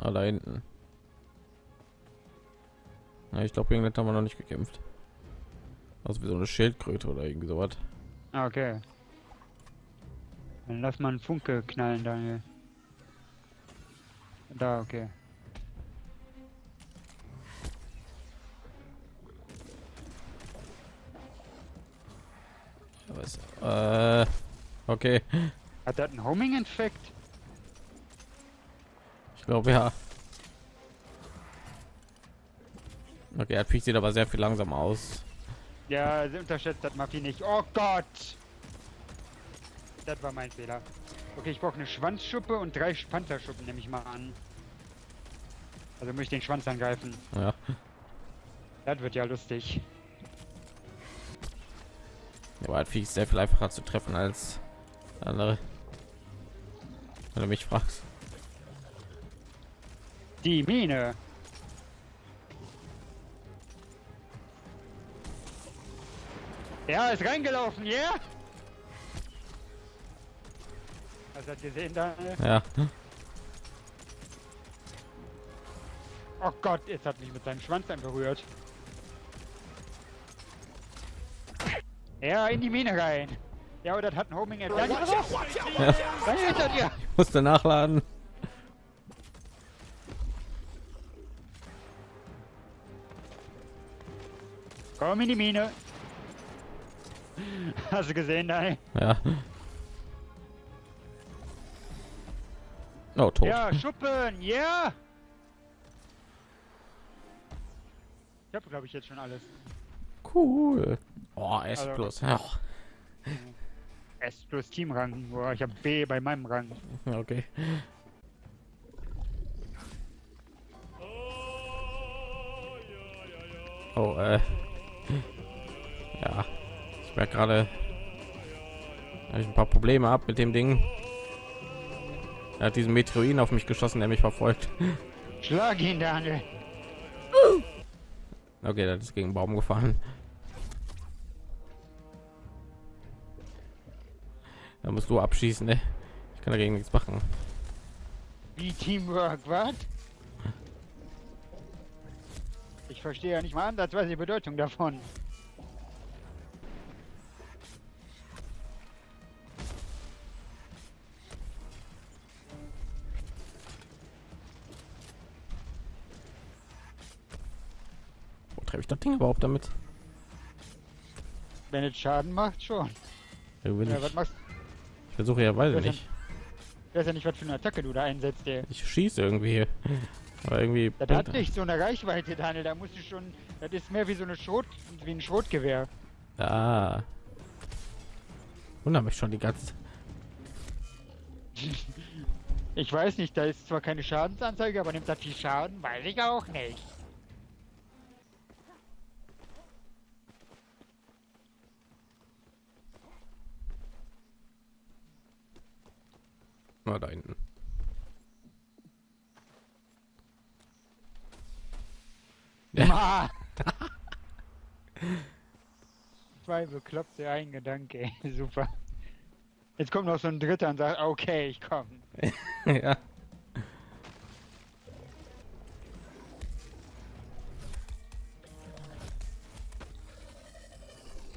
Ah, da hinten. Ja, ich glaube, irgendwann haben wir noch nicht gekämpft. Also wie so eine Schildkröte oder irgendwie sowas. Ah, Okay. Dann lass mal einen Funke knallen, Daniel. Da, okay. Was? Äh, okay. Hat das einen Homing-Infekt? Glaube ja. Okay, er sieht aber sehr viel langsamer aus. Ja, sie unterschätzt das Maffi nicht. Oh Gott! Das war mein Fehler. Okay, ich brauche eine Schwanzschuppe und drei Panzerschuppen, nehme ich mal an. Also muss ich den Schwanz angreifen. Ja. Das wird ja lustig. Aber halt viel sehr viel einfacher zu treffen als andere. Wenn du mich fragst. Die Mine! Ja, ist reingelaufen, ja? Yeah? Hast du das gesehen, Daniel? Ja. Oh Gott, jetzt hat mich mit seinem Schwanz dann berührt. Ja, in die Mine rein. Ja, aber das hat ein Homing Attack. ja. Ich musste nachladen. Komm in die Mine. Hast du gesehen, Daniel? Ja. Oh, tot. Ja, Schuppen, ja! Ich habe, glaube ich, jetzt schon alles. Cool. Oh, S Also- plus. Ja. S plus Teamrang. Boah, ich habe B bei meinem Rang. Okay. Oh, äh. Ja. Ich merke gerade, ich ein paar Probleme ab mit dem Ding. Er hat diesen Meteorin auf mich geschossen, der mich verfolgt. Schlag ihn, Daniel. Okay, das ist gegen Baum gefahren. Da musst du abschießen, ne? Ich kann dagegen nichts machen. Wie Teamwork, was? Ich verstehe ja nicht mal ansatzweise die Bedeutung davon. Wo treffe ich das Ding überhaupt damit? Wenn es Schaden macht, schon. Ja, nicht. was machst Ich versuche ja, weiß ich Ja, nicht. Ich weiß ja nicht, was für eine Attacke du da einsetzt, ey. Ich schieße irgendwie. Aber irgendwie. Das hat nicht so eine Reichweite, Daniel. Da musst du schon. Das ist mehr wie so eine Schrot. wie ein Schrotgewehr. Ah. Wundert mich schon die ganze. Ich weiß nicht, da ist zwar keine Schadensanzeige, aber nimmt das viel Schaden? Weiß ich auch nicht. Da hinten. Ja. Zwei bekloppte ein Gedanke, super. Jetzt kommt noch so ein dritter und sagt, okay, ich komm. ja.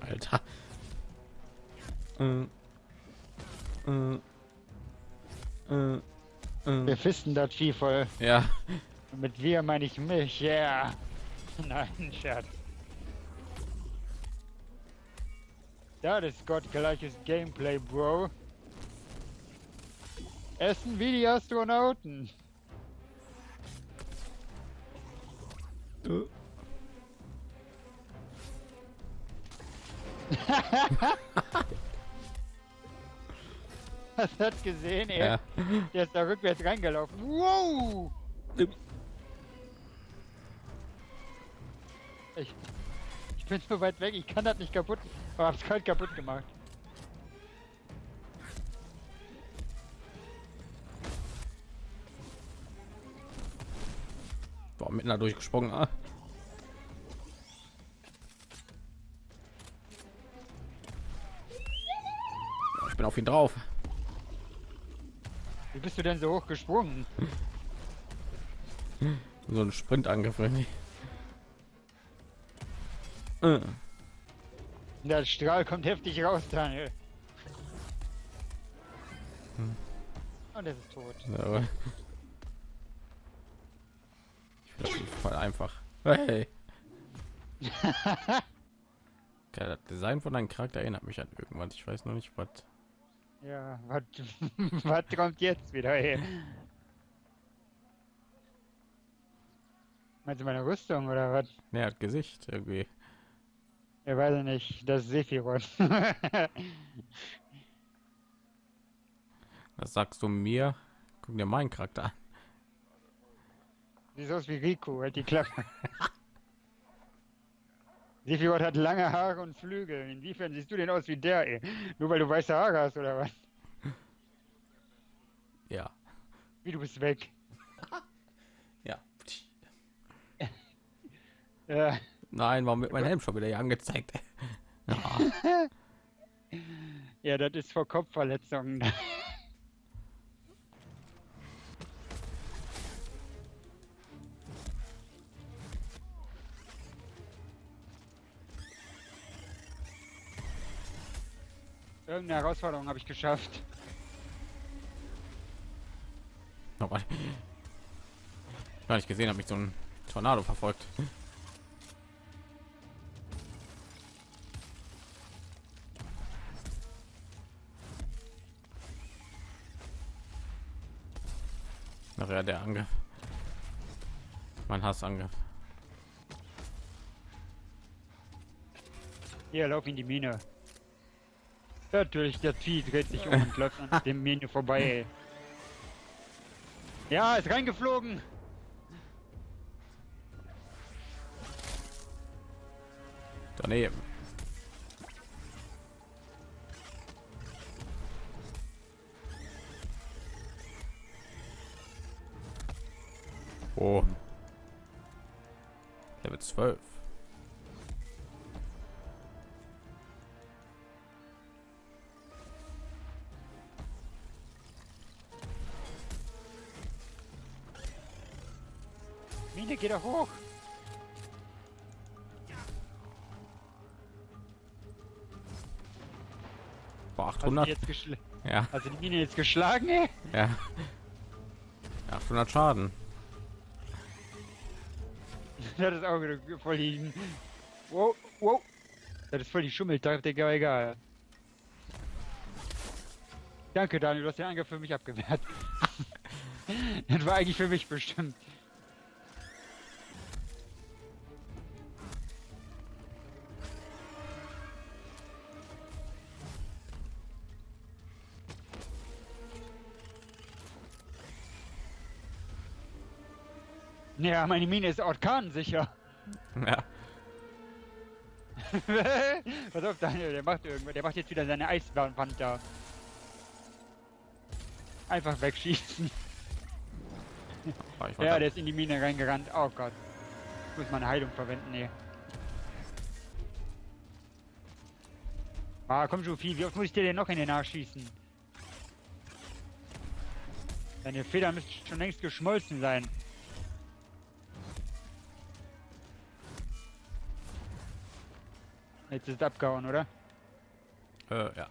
Alter. Äh. Äh. Äh. Wir Äh. fisten das Vieh voll. Ja. Mit wir meine ich mich, ja. Yeah. Nein, Scherz. Das ist gottgleiches Gameplay, Bro. Essen wie die Astronauten. Hast du das gesehen, ey? Ja. Der ist da rückwärts reingelaufen. Wow! Ich, ich bin so weit weg, ich kann das nicht kaputt. Aber hab's kalt kaputt gemacht. Boah, mitten da durchgesprungen. Ah. Ich bin auf ihn drauf. Wie bist du denn so hoch gesprungen? so ein Sprintangriff. irgendwie. Äh. Der Strahl kommt heftig raus, Daniel. Und er ist tot. Ja, aber- Ich finde das voll einfach. Hey. Das Design von deinem Charakter erinnert mich an irgendwas. Ich weiß noch nicht, was. Ja, was, was kommt jetzt wieder her? Meinst du meine Rüstung oder was? Ne, er hat Gesicht irgendwie. Ja, weiß ich nicht. Das ist Sephiroth. Was sagst du mir? Guck dir meinen Charakter an. Sieht aus wie Rico, halt die Klappe. Sephiroth hat lange Haare und Flügel. Inwiefern siehst du denn aus wie der, ey? Nur weil du weiße Haare hast, oder was? Ja. Wie, du bist weg. Ja. Ja, Nein, warum wird mein Helm schon wieder hier angezeigt? Ja. ja das ist vor Kopfverletzungen. Irgendeine Herausforderung habe ich geschafft. Oh Gott. Gar nicht gesehen, habe mich so ein Tornado verfolgt. Nachher der Angriff. Mein Hassangriff. Hier, lauf in die Mine. Natürlich, der Vieh dreht sich um und läuft an dem Mine vorbei. Ja, ist reingeflogen. Daneben. Oh. Level 12. Mine, geh doch hoch. Boah, Hast du, die 800. jetzt geschl Ja, du die Mine jetzt geschlagen, ey? ja. 800 Schaden. Das ist auch wieder voll die... Wow, wow. Das ist voll die Schummeltaktik, aber egal. Danke, Daniel, du hast den Angriff für mich abgewehrt. das war eigentlich für mich bestimmt. Ja, meine Mine ist orkansicher. Ja. Pass auf, Daniel, der macht irgendwas. Der macht jetzt wieder seine Eiswand da. Einfach wegschießen. Ich Ja, ja, der ist in die Mine reingerannt. Oh Gott. Ich muss meine Heilung verwenden, nee. Ah, komm schon, Vieh. Wie oft muss ich dir denn noch in den Arsch schießen? Deine Feder müsste schon längst geschmolzen sein. Jetzt ist abgehauen, oder? äh, ja.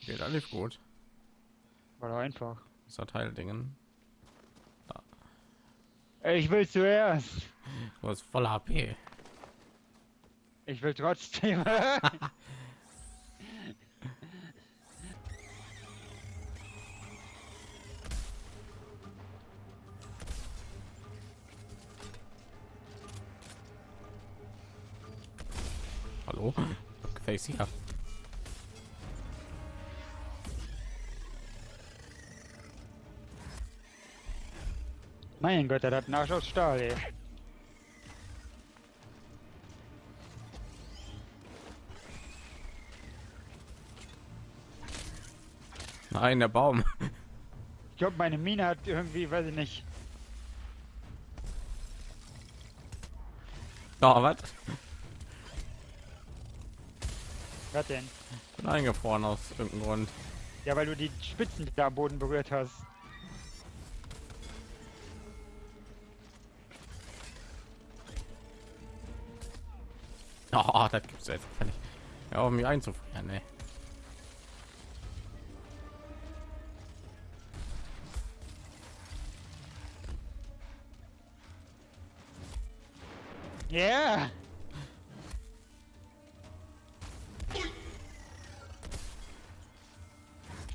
Geht alles gut. War doch einfach. Das hat Heildingen. Ich will zuerst. Du hast voll HP. Ich will trotzdem. Hallo? Gefällt hier? mein Gott, der hat einen Arsch aus Stahl, ey. Nein, der Baum. Ich glaube, meine Mine hat irgendwie, weiß ich nicht. Oh, was? Was denn? bin eingefroren aus irgendeinem Grund. Ja, weil du die Spitzen da am Boden berührt hast. Oh, das gibt's jetzt gar nicht. Ja, um mich einzufrieren, ey. Yeah!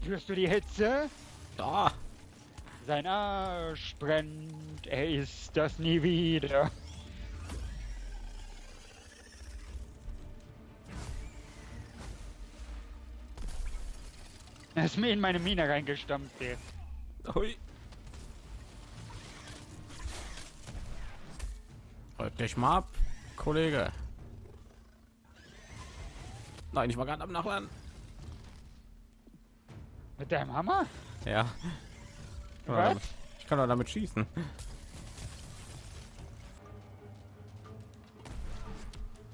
Spürst du die Hitze? Da. Sein Arsch brennt, er ist das nie wieder. Er ist mir in meine Mine reingestampft, ey. Hui. Halt dich mal ab, Kollege. Nein, ich war gerade am Nachladen. Mit deinem Hammer? Ja. Was? Ich kann doch damit schießen.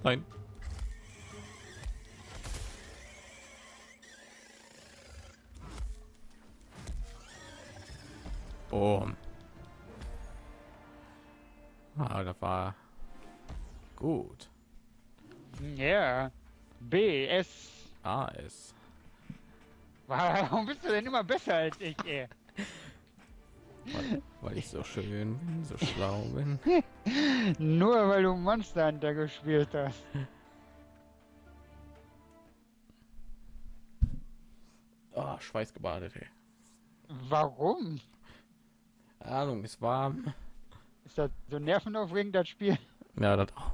Nein. Boom. Ah, das war gut. Ja. B, S. A ist. Warum bist du denn immer besser als ich, ey? Weil, weil ich so schön bin, so schlau bin. Nur weil du Monster Hunter gespielt hast. Oh, schweißgebadet, ey. Warum? Ahnung, ist warm. Ist das so nervenaufregend, das Spiel? Ja, das auch.